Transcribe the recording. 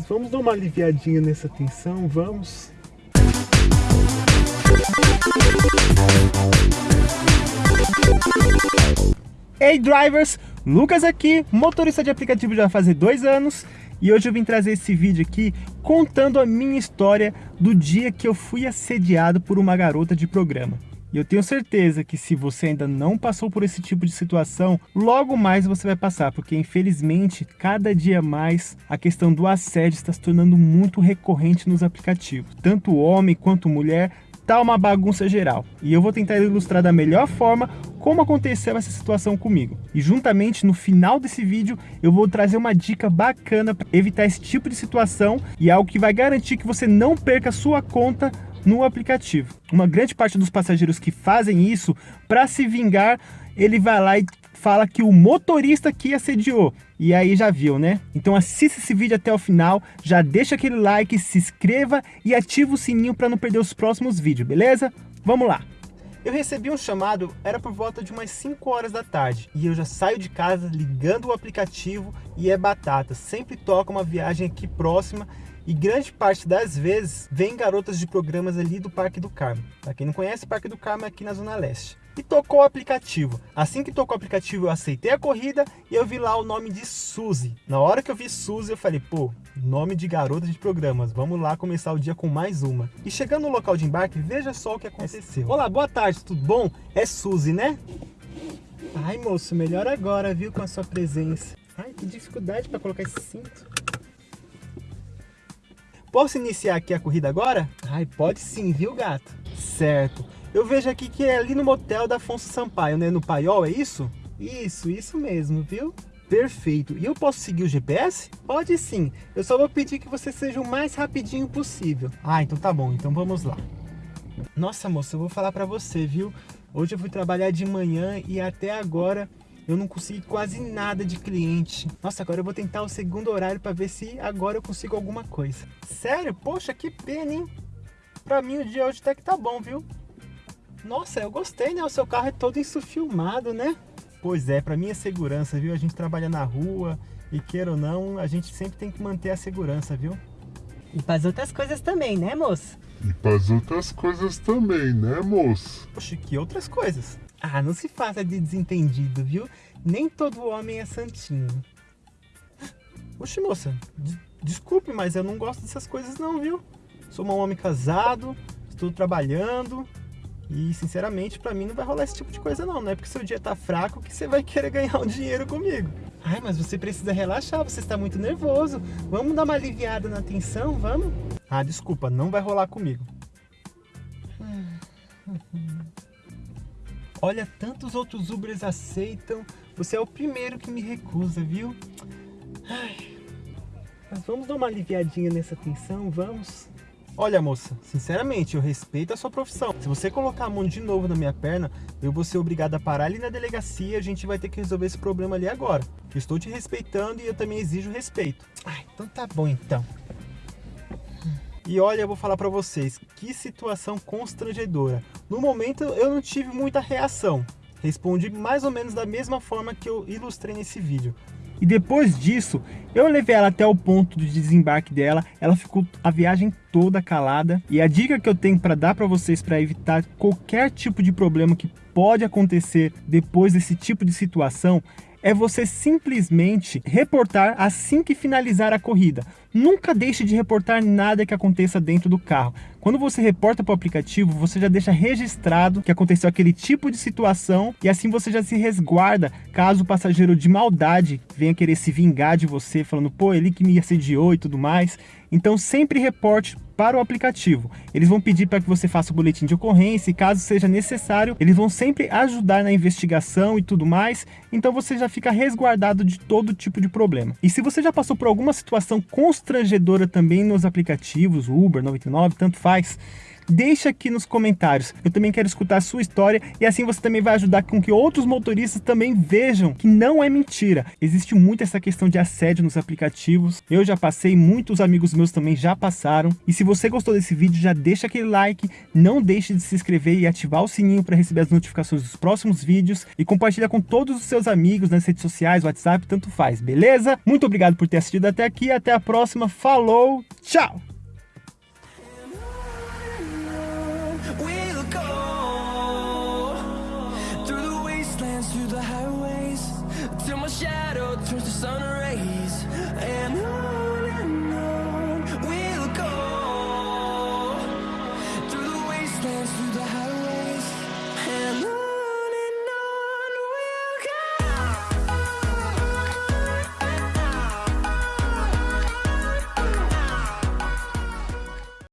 mas vamos dar uma aliviadinha nessa tensão, vamos? Hey drivers, Lucas aqui, motorista de aplicativo já faz dois anos e hoje eu vim trazer esse vídeo aqui contando a minha história do dia que eu fui assediado por uma garota de programa. E eu tenho certeza que se você ainda não passou por esse tipo de situação, logo mais você vai passar, porque infelizmente, cada dia mais, a questão do assédio está se tornando muito recorrente nos aplicativos. Tanto homem quanto mulher, tá uma bagunça geral. E eu vou tentar ilustrar da melhor forma como aconteceu essa situação comigo. E juntamente no final desse vídeo eu vou trazer uma dica bacana para evitar esse tipo de situação e algo que vai garantir que você não perca sua conta no aplicativo. Uma grande parte dos passageiros que fazem isso, para se vingar, ele vai lá e fala que o motorista que assediou. E aí já viu, né? Então assista esse vídeo até o final, já deixa aquele like, se inscreva e ativa o sininho para não perder os próximos vídeos, beleza? Vamos lá! Eu recebi um chamado, era por volta de umas 5 horas da tarde, e eu já saio de casa ligando o aplicativo e é batata, sempre toca uma viagem aqui próxima e grande parte das vezes vem garotas de programas ali do Parque do Carmo. Para quem não conhece, Parque do Carmo é aqui na Zona Leste. E tocou o aplicativo. Assim que tocou o aplicativo, eu aceitei a corrida e eu vi lá o nome de Suzy. Na hora que eu vi Suzy, eu falei, pô, nome de garota de programas. Vamos lá começar o dia com mais uma. E chegando no local de embarque, veja só o que aconteceu. Olá, boa tarde, tudo bom? É Suzy, né? Ai, moço, melhor agora, viu, com a sua presença. Ai, que dificuldade para colocar esse cinto. Posso iniciar aqui a corrida agora? Ai, pode sim, viu, gato? Certo. Eu vejo aqui que é ali no motel da Afonso Sampaio, né? No Paiol, é isso? Isso, isso mesmo, viu? Perfeito. E eu posso seguir o GPS? Pode sim. Eu só vou pedir que você seja o mais rapidinho possível. Ah, então tá bom. Então vamos lá. Nossa, moça, eu vou falar pra você, viu? Hoje eu fui trabalhar de manhã e até agora eu não consegui quase nada de cliente. Nossa, agora eu vou tentar o segundo horário para ver se agora eu consigo alguma coisa. Sério? Poxa, que pena, hein? Pra mim o dia hoje até que tá bom, viu? Nossa, eu gostei, né? O seu carro é todo isso filmado, né? Pois é, pra minha segurança, viu? A gente trabalha na rua e queira ou não, a gente sempre tem que manter a segurança, viu? E para as outras coisas também, né, moço? E para as outras coisas também, né, moço? Poxa, que outras coisas? Ah, não se faça de desentendido, viu? Nem todo homem é santinho. Oxe, moça, desculpe, mas eu não gosto dessas coisas não, viu? Sou um homem casado, estou trabalhando e, sinceramente, pra mim não vai rolar esse tipo de coisa não. Não é porque seu dia tá fraco que você vai querer ganhar um dinheiro comigo. Ai, mas você precisa relaxar, você está muito nervoso. Vamos dar uma aliviada na tensão, vamos? Ah, desculpa, não vai rolar comigo. Olha, tantos outros Ubers aceitam. Você é o primeiro que me recusa, viu? Ai, mas vamos dar uma aliviadinha nessa tensão, vamos? Olha, moça, sinceramente, eu respeito a sua profissão. Se você colocar a mão de novo na minha perna, eu vou ser obrigado a parar ali na delegacia e a gente vai ter que resolver esse problema ali agora. Estou te respeitando e eu também exijo respeito. Ai, então tá bom então. E olha, eu vou falar para vocês, que situação constrangedora. No momento eu não tive muita reação. Respondi mais ou menos da mesma forma que eu ilustrei nesse vídeo. E depois disso, eu levei ela até o ponto de desembarque dela, ela ficou a viagem toda calada. E a dica que eu tenho para dar para vocês para evitar qualquer tipo de problema que pode acontecer depois desse tipo de situação é você simplesmente reportar assim que finalizar a corrida. Nunca deixe de reportar nada que aconteça dentro do carro. Quando você reporta para o aplicativo, você já deixa registrado que aconteceu aquele tipo de situação e assim você já se resguarda caso o passageiro de maldade venha querer se vingar de você, falando, pô, ele que me assediou e tudo mais. Então sempre reporte para o aplicativo. Eles vão pedir para que você faça o boletim de ocorrência e caso seja necessário, eles vão sempre ajudar na investigação e tudo mais. Então você já fica resguardado de todo tipo de problema. E se você já passou por alguma situação constrangedora também nos aplicativos, Uber, 99, tanto faz, Deixa aqui nos comentários. Eu também quero escutar a sua história e assim você também vai ajudar com que outros motoristas também vejam que não é mentira. Existe muito essa questão de assédio nos aplicativos. Eu já passei, muitos amigos meus também já passaram. E se você gostou desse vídeo, já deixa aquele like, não deixe de se inscrever e ativar o sininho para receber as notificações dos próximos vídeos e compartilha com todos os seus amigos nas redes sociais, WhatsApp, tanto faz, beleza? Muito obrigado por ter assistido até aqui, até a próxima, falou, tchau! sunrise